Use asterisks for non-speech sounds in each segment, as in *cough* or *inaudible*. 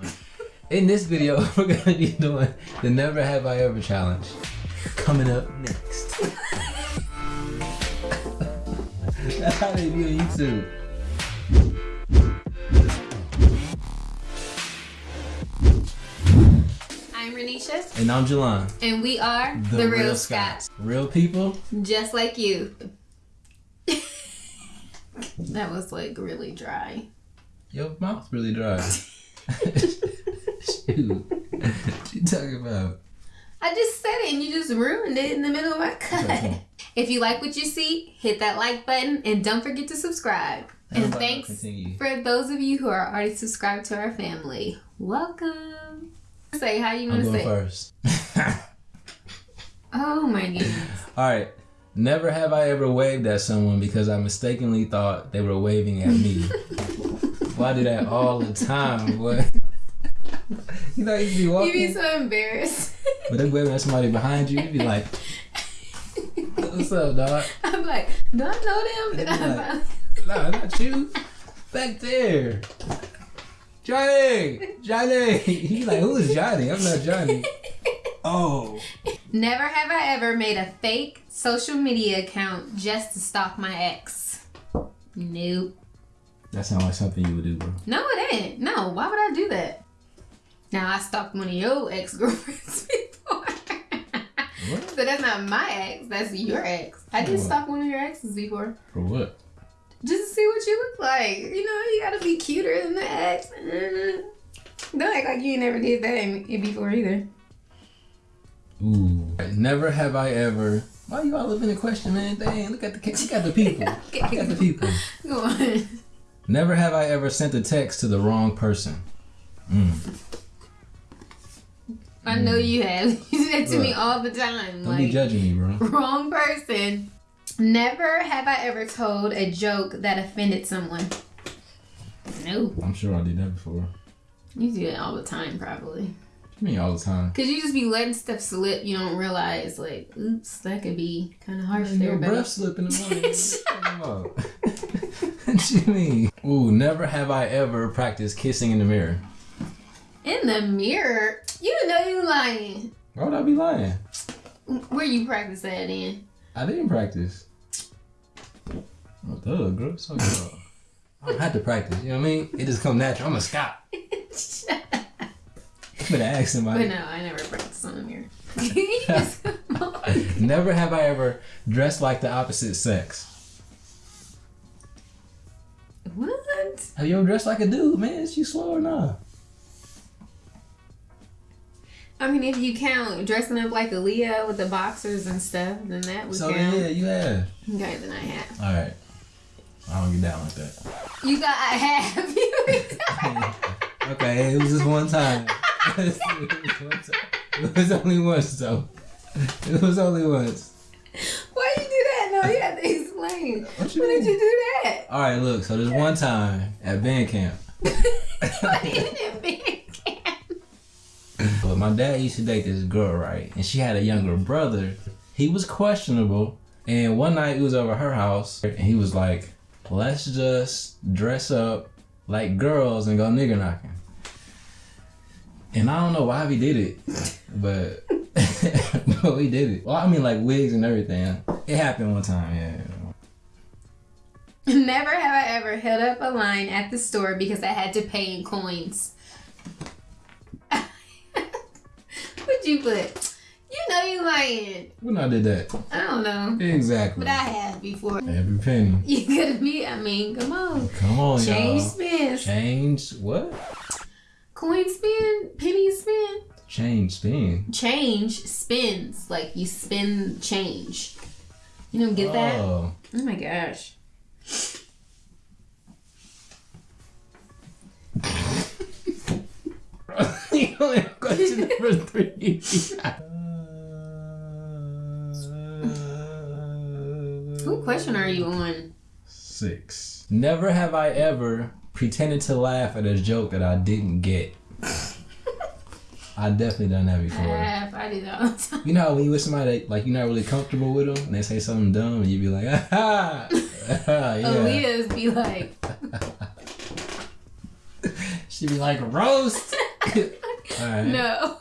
doing. In this video, *laughs* we're gonna be doing the Never Have I Ever challenge. Coming up next. That's how they do on YouTube. I'm Renisha, And I'm Jelon. and we are the, Real, Scots. Real people. just like you. *laughs* that was like really dry. Your mouth's really dry. *laughs* Shoot. What you talking about? I just said it and you just ruined it in the middle of my cut. If you like what you see, hit that like button and don't forget to subscribe. And thanks for those of you who are already subscribed to our family. Welcome. Say how you want to say. first. *laughs* Oh my goodness. All right. Never have I ever waved at someone because I mistakenly thought they were waving at me. *laughs* Why I do that all the time, boy? *laughs* you know, you be walking. You walking, be so embarrassed. but they waving at somebody behind you. you'd be like, "What's up, dog?" *laughs* I'm like, do I know them? Did Yeah. I Nah, not you. Back there, Johnny, Johnny. *laughs* He like, who is Johnny? I'm not Johnny. Oh, Never have I ever made a fake social media account just to stalk my ex. Nope. That sounds like something you would do, bro. No, it ain't. No, why would I do that? Now I stalked one of your ex girlfriends *laughs* before. What? so that's not my ex, that's your ex. I did stalk one of your exes before. For what? Just to see what you look like. You know, you gotta be cuter than the ex. Mm. Don't act like you never did that before either. Ooh. Never have I ever. Why you all living in question, man? Dang, look at the look at the people. *laughs* Look at the people. Go on. Never have I ever sent a text to the wrong person. Mm. I know you have. *laughs* You do that to me all the time. Don't be judging me, bro. *laughs* wrong person. Never have I ever told a joke that offended someone. No, I'm sure I did that before. you do it all the time, probably. What you mean all the time? Cause you just be letting stuff slip. You don't realize, like, oops, that could be kind of harsh there, Your breath slip in *laughs* the morning. What you talking about? what you mean? Ooh, never have I ever practiced kissing in the mirror. in the mirror, you know you lying. Why would I be lying? Where you practice that in? I didn't practice. Oh, duh, girl. So, I don't have to practice. You know what I mean? It just come natural. I'm a Scot. *laughs* I'm gonna ask but no, I never practice on the mirror. *laughs* *laughs* Never have I ever dressed like the opposite sex. Have you ever dressed like a dude, man? Is you slow or not? I mean, if you count dressing up like Aaliyah with the boxers and stuff, then that would So count. yeah, you have. Okay, then I have. All right. I don't get down like that. You got I have. *laughs* You *laughs* Okay, it was just one time. it, was one time. it was only once though. It was only once. Why you do that? No, you have What you When did mean? you do that? All right, look. So there's one time at band camp. *laughs* What did it be? But my dad used to date this girl, right? And she had a younger brother. He was questionable. And one night it was over her house, and he was like, "Let's just dress up like girls and go nigger knocking." And I don't know why he did it, but *laughs* but we did it. Well, I mean, like wigs and everything. It happened one time, yeah. *laughs* Never have I ever held up a line at the store because I had to pay in coins. *laughs* What'd you put? You know you lying. When I did that, I don't know. exactly. But I have before. Every penny. *laughs* You could be, I mean, come on. Come on, Change y'all. Change spins. Change what? Coin spin, penny spin. Change spin. Change spins. Like you spin change. You don't get that? Oh. Oh my gosh. *laughs* You only have question number three. What question are you on? Six. Never have I ever pretended to laugh at a joke that I didn't get. I definitely done that before. Half. I do that all the time. You know how when you with somebody that, like you're not really comfortable with them and they say something dumb and you be like, *laughs* ah, ha, yeah. *laughs* Aaliyah's be like, *laughs* She'd be like, roast. *laughs* No.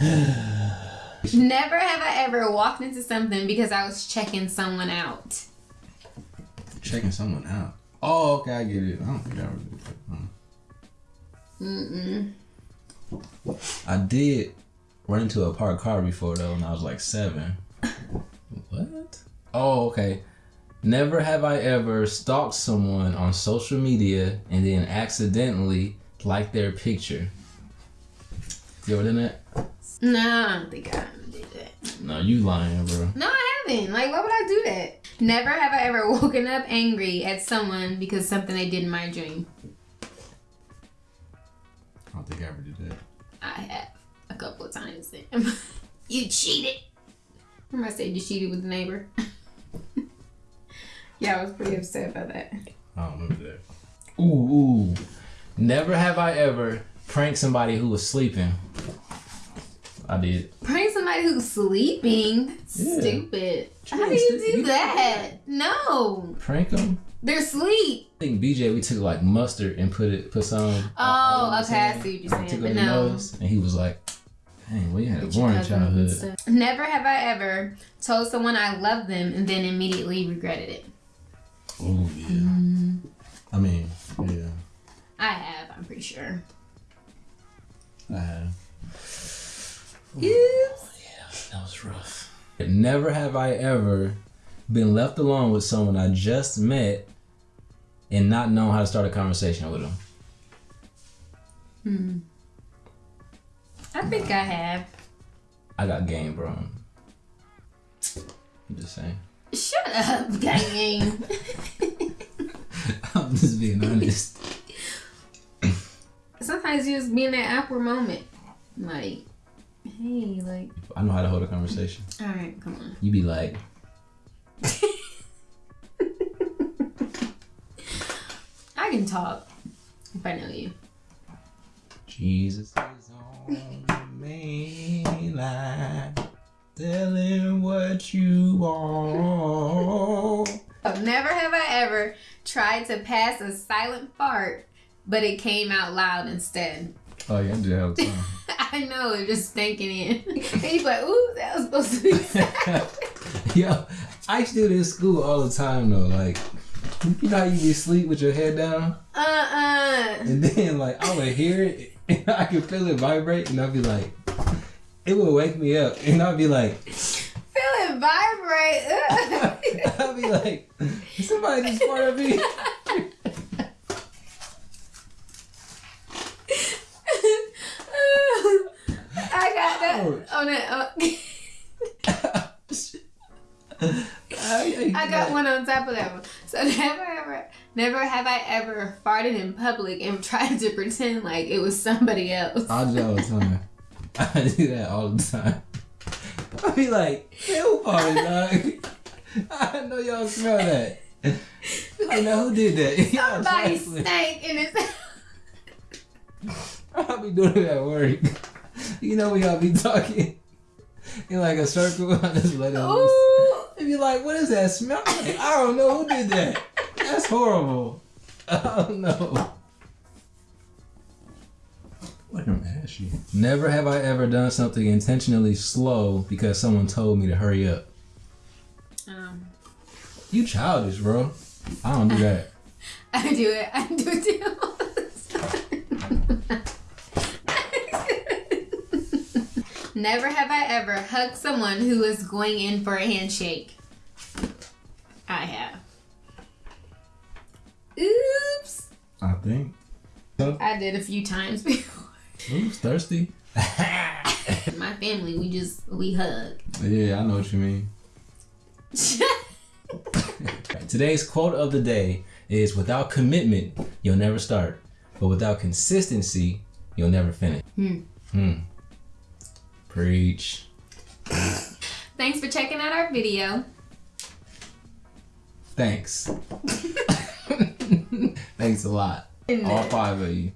Never have I ever walked into something because I was checking someone out. Checking someone out. Oh, okay, I get it. I don't think I ever did. Mm-mm. I did run into a parked car before though, when I was like seven. What? Oh, okay. Never have I ever stalked someone on social media and then accidentally liked their picture. You ever done that? No, I don't think I ever did that. No, you lying, bro. No, I haven't. Like, why would I do that? Never have I ever *laughs* woken up angry at someone because something they did in my dream. I don't think I ever did that. I have a couple of times. *laughs* You cheated. I said you cheated with the neighbor? *laughs* yeah, I was pretty upset about that. I don't remember that. Ooh, ooh. Never have I ever pranked somebody who was sleeping. I did. Prank somebody who's sleeping? Yeah. Stupid. You How do you do you- that? No. Prank them? They're asleep. I think BJ, we took like mustard and put it, put some. Uh, oh, okay, I see what you're saying, Took but no. nose, and he was like, "Dang, we had a boring childhood." Never have I ever told someone I love them and then immediately regretted it. Oh yeah. I mean, yeah, I have, I'm pretty sure. I have. Oops. That was rough. Never have I ever been left alone with someone I just met and not known how to start a conversation with them. Hmm. I think I have. I got game, bro. I'm just saying. Shut up, gang. *laughs* I'm just being honest. *laughs* Sometimes you just be in that awkward moment. Like, hey, like, I know how to hold a conversation. all right, come on. You be like, *laughs* I can talk if I know you. Jesus is main line, telling what you want. Never have I ever tried to pass a silent fart, but it came out loud instead. Oh yeah, I do that all the time. I know, it just stinking in. and you like, ooh, that was supposed to be *laughs* silent. Yo, I used to do this in school all the time though. Like, you know how you be asleep with your head down, Uh-uh. and then like I would hear it, and *laughs* I could feel it vibrate, and I'd be like, *laughs* it would wake me up, and I'd be like, Feel it vibrate. *laughs* I'd be like, somebody just farted me. I got that Ouch. on it. uh, I, I got one on top of that one. So never ever, never have I ever farted in public and *laughs* tried to pretend like it was somebody else. I do that all the time. *laughs* I do that all the time. *laughs* I be like, who farted, dog? I know y'all smell that. Be like, now who did that? Somebody stank in his. I'll be doing it at work. You know, we all be talking in like a circle. I just let it loose. Ooh. They be like, what is that smell? I don't know who did that. That's horrible. I don't know. What am ashy? Never have I ever done something intentionally slow because someone told me to hurry up. Um, You childish, bro. I don't do that. *laughs* I do it. I do it too. *laughs* Never have I ever hugged someone who was going in for a handshake. I have. I think. I did a few times *laughs* before. Oops, thirsty. *laughs* My family, we just we hug. yeah, I know what you mean. *laughs* Today's quote of the day is without commitment, you'll never start. But without consistency, you'll never finish. Hmm. Hmm. Preach. Thanks for checking out our video. Thanks. Thanks a lot. All five of you.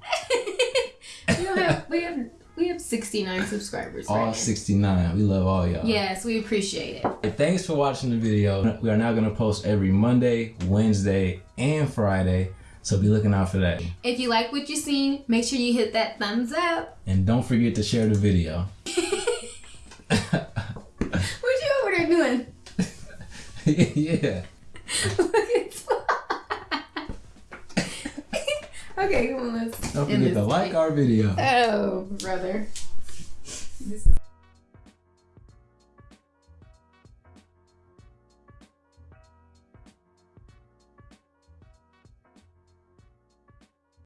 *laughs* we have we have we have 69 subscribers. All right 69. We love all y'all. Yes, we appreciate it. Thanks for watching the video. We are now gonna post every Monday, Wednesday, and Friday. So be looking out for that. If you like what you seen, make sure you hit that thumbs up. And don't forget to share the video. *laughs* *laughs* what you over there doing? yeah. Okay, come on, let's. Don't forget to like our video. Oh, brother. This is